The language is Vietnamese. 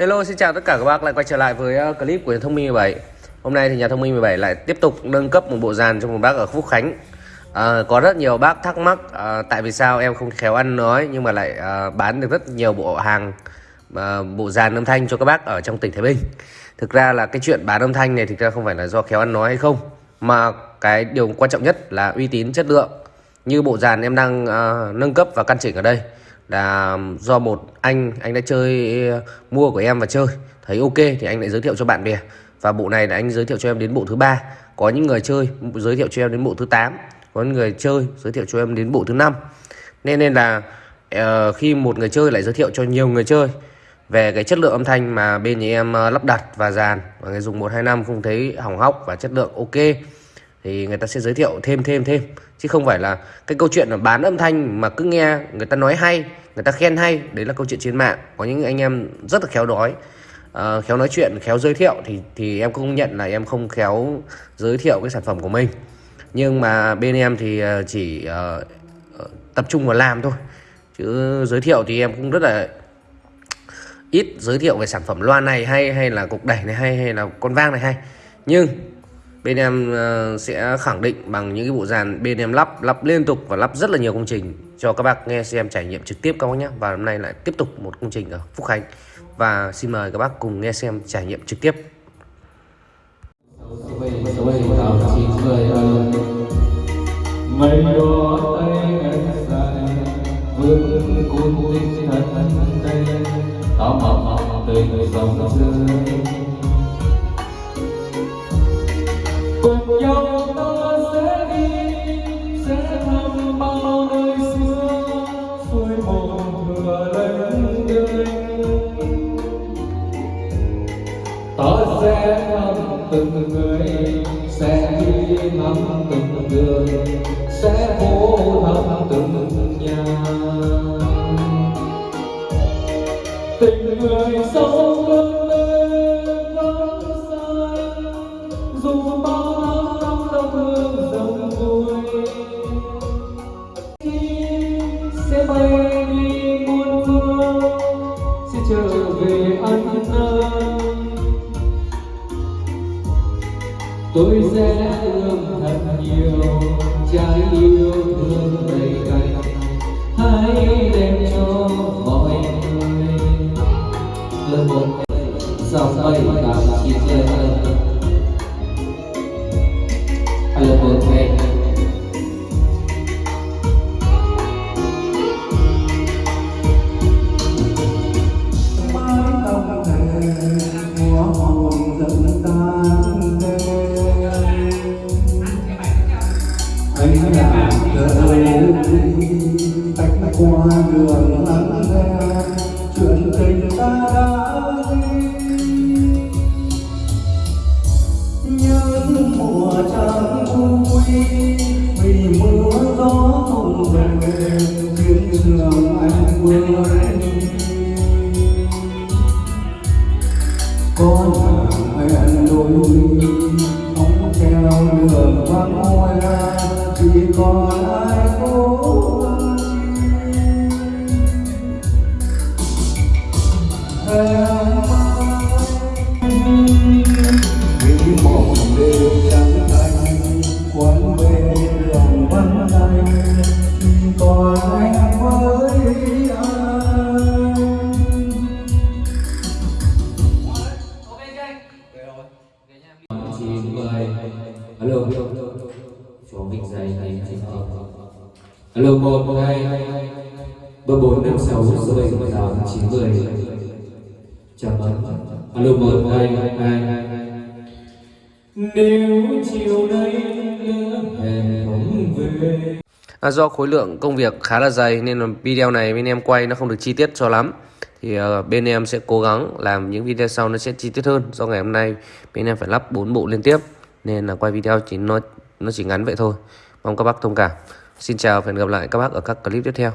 Hello xin chào tất cả các bác lại quay trở lại với ờ, clip của nhà thông minh 17 Hôm nay thì nhà thông minh 17 lại tiếp tục nâng cấp một bộ dàn cho một bác ở Phúc Khánh. À, Có rất nhiều bác thắc mắc à, tại vì sao em không khéo ăn nói nhưng mà lại à, bán được rất nhiều bộ hàng à, bộ dàn âm thanh cho các bác ở trong tỉnh Thái Bình. Thực ra là cái chuyện bán âm thanh này thực ra không phải là do khéo ăn nói hay không Mà cái điều quan trọng nhất là uy tín chất lượng. Như bộ dàn em đang à, nâng cấp và căn chỉnh ở đây là do một anh anh đã chơi uh, mua của em và chơi. Thấy ok thì anh lại giới thiệu cho bạn bè. Và bộ này là anh giới thiệu cho em đến bộ thứ ba. Có những người chơi giới thiệu cho em đến bộ thứ 8 có những người chơi giới thiệu cho em đến bộ thứ năm. Nên nên là uh, khi một người chơi lại giới thiệu cho nhiều người chơi về cái chất lượng âm thanh mà bên nhà em uh, lắp đặt và dàn và người dùng 125 không thấy hỏng hóc và chất lượng ok thì người ta sẽ giới thiệu thêm thêm thêm. Chứ không phải là cái câu chuyện là bán âm thanh mà cứ nghe người ta nói hay người ta khen hay đấy là câu chuyện trên mạng. Có những anh em rất là khéo nói uh, ờ, khéo nói chuyện khéo giới thiệu thì thì em cũng nhận là em không khéo giới thiệu cái sản phẩm của mình. Nhưng mà bên em thì ờ, chỉ uh, tập trung vào làm thôi. Chứ giới thiệu thì em cũng rất là ít giới thiệu về sản phẩm loa này hay hay là cục đẩy này hay hay là con vang này hay. Nhưng bên em ờ, sẽ khẳng định bằng những cái bộ dàn bên em lắp lắp liên tục và lắp rất là nhiều công trình cho các bác nghe xem trải nghiệm trực tiếp các bác nhé. Và hôm nay lại tiếp tục một công trình ở Phúc Khánh. Và xin mời các bác cùng nghe xem trải nghiệm trực tiếp. Mây đỏ tay anh dài vương cuốn tinh thần đây. Tao mộng tình dòng rơi từng người sẽ đi thăm từng người, sẽ phố thăm từng nhà. Tình người sâu hơn lên vẫn xa, dù bao năm năm đông hương dòng vui sẽ bay đi muôn phương sẽ trở về ăn năn tôi sẽ ươm thật nhiều trái yêu thương đầy cành. Hãy đem cho mọi người. Lớp một dòng bay tám chín lên đợi tách qua đường lắng nghe chuyện tình ta đã đi. Những mùa trăng vui, vì mưa gió không về, khiến trường anh vừa có nhà hẹn đôi mi không theo đường vắng hoa chỉ còn ai cho mình alo một hai. Ba bốn năm sáu số bảy tám chín mười. Chào mừng alo một hai hai. Nếu chiều nay em không về. À, do khối lượng công việc khá là dày nên là video này bên em quay nó không được chi tiết cho lắm. Thì uh, bên em sẽ cố gắng làm những video sau nó sẽ chi tiết hơn. Do ngày hôm nay bên em phải lắp 4 bộ liên tiếp nên là quay video chỉ nó nó chỉ ngắn vậy thôi. Mong các bác thông cảm. Xin chào và hẹn gặp lại các bác ở các clip tiếp theo.